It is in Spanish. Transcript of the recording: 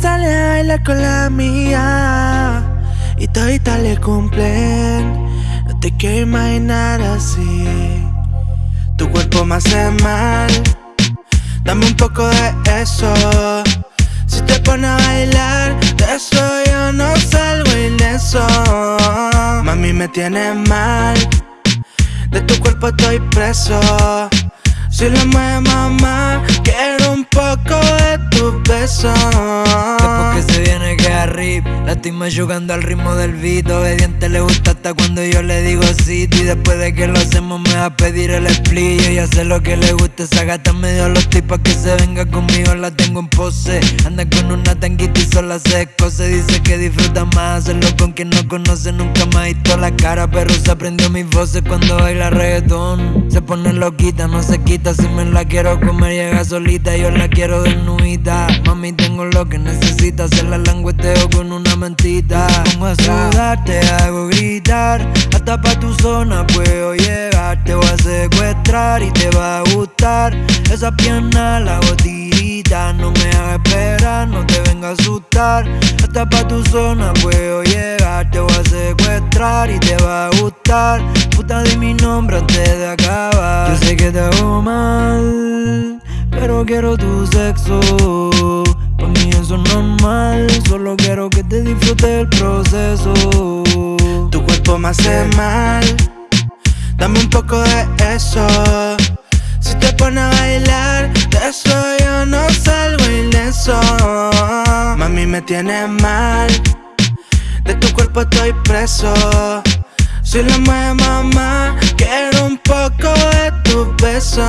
sale a bailar con la mía y todita le cumplen. No te quiero imaginar así. Tu cuerpo me hace mal. Dame un poco de eso. Si te pone a bailar, de eso yo no salgo ileso. Mami me tiene mal. De tu cuerpo estoy preso. Si lo mueve mamá, quiero un poco beso. Después que se viene que arriba, la estoy jugando al ritmo del beat. Obediente le gusta hasta cuando yo le digo sí. Y después de que lo hacemos me va a pedir el split. Yo ya sé lo que le gusta, esa gata medio los tipos que se venga conmigo, la tengo en pose. Anda con una tanguita y sola se escoce. Dice que disfruta más hacerlo con quien no conoce nunca más. Y toda la cara, pero se aprendió mis voces cuando baila reggaetón. Se pone loquita, no se quita si me la quiero comer, llega solita. Yo la quiero desnudita. Que necesitas. La langueteo con una mentita. Pongo a sudar, te hago gritar. Hasta pa' tu zona puedo llegar. Te voy a secuestrar y te va a gustar. Esa pierna la hago No me hagas esperar, no te venga a asustar. Hasta pa' tu zona puedo llegar. Te voy a secuestrar y te va a gustar. Puta, di mi nombre antes de acabar. Yo sé que te hago mal, pero quiero tu sexo. Disfrutes el proceso. Tu cuerpo me hace mal, dame un poco de eso. Si te pones a bailar, de eso yo no salgo ileso. Mami me tiene mal, de tu cuerpo estoy preso. Si lo mueve mamá, quiero un poco de tu beso.